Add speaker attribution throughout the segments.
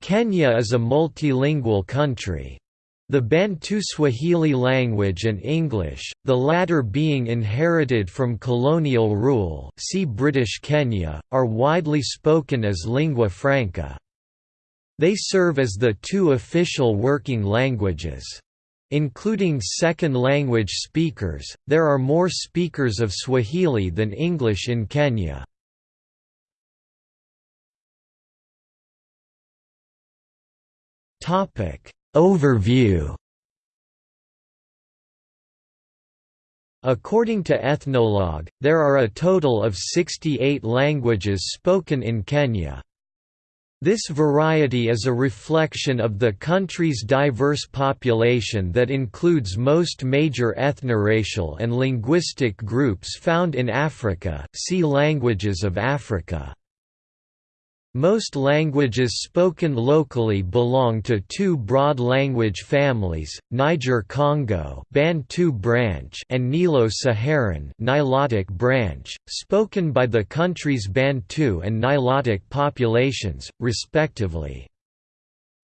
Speaker 1: Kenya is a multilingual country. The Bantu Swahili language and English, the latter being inherited from colonial rule see British Kenya, are widely spoken as lingua franca. They serve as the two official working languages. Including second language speakers, there are more speakers of Swahili than English in Kenya. Overview According to Ethnologue, there are a total of 68 languages spoken in Kenya. This variety is a reflection of the country's diverse population that includes most major ethnoracial and linguistic groups found in Africa see Languages of Africa. Most languages spoken locally belong to two broad language families, Niger-Congo Bantu branch and Nilo-Saharan Nilotic branch, spoken by the country's Bantu and Nilotic populations, respectively.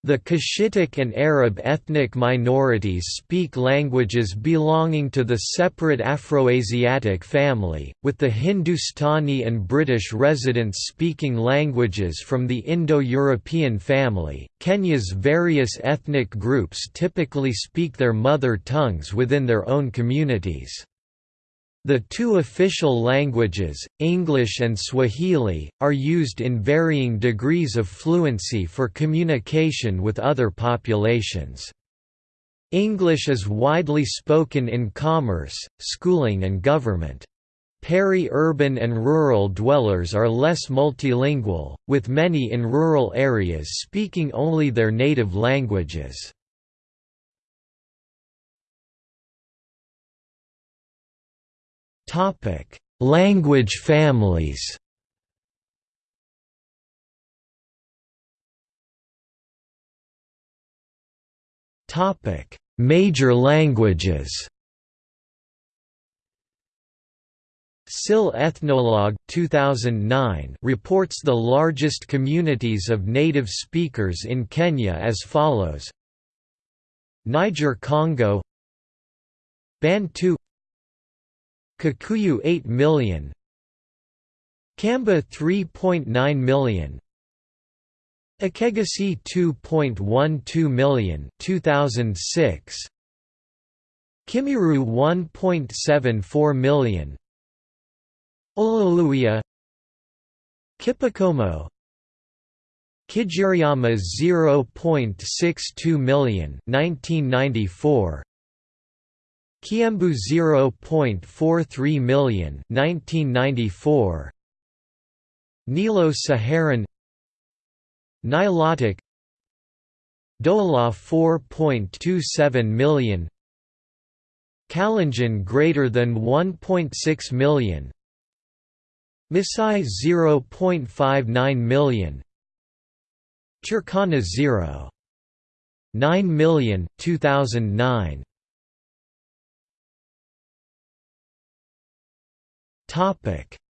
Speaker 1: The Cushitic and Arab ethnic minorities speak languages belonging to the separate Afroasiatic family, with the Hindustani and British residents speaking languages from the Indo-European family. Kenya's various ethnic groups typically speak their mother tongues within their own communities. The two official languages, English and Swahili, are used in varying degrees of fluency for communication with other populations. English is widely spoken in commerce, schooling and government. Peri-urban and rural dwellers are less multilingual, with many in rural areas speaking only their native languages. Topic: Language families. Topic: Major languages. SIL Ethnologue 2009 reports the largest communities of native speakers in Kenya as follows. Niger-Congo. Bantu Kikuyu 8 million. Kamba 3.9 million. Ekegusii 2.12 million 2006 Kimiru 1.74 million. Oluluyia Kipokomo Kigiriama 0.62 million 1994 Kiambu 0.43 million 1994 Nilo-Saharan Nilotic. Dholuo 4.27 million. Kalenjin greater than 1.6 million. Maasai 0.59 million. Turkana 0. 9 million 2009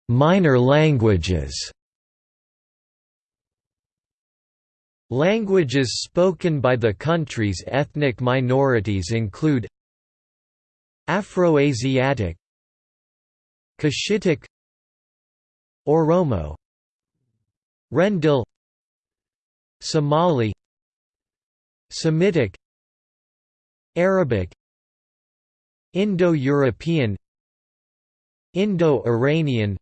Speaker 1: Minor languages. Languages spoken by the country's ethnic minorities include Afroasiatic Cushitic Oromo Rendille Somali Semitic Arabic Indo-European Indo-Iranian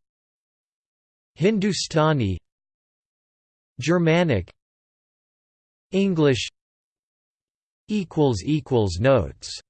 Speaker 1: Hindustani Germanic English Notes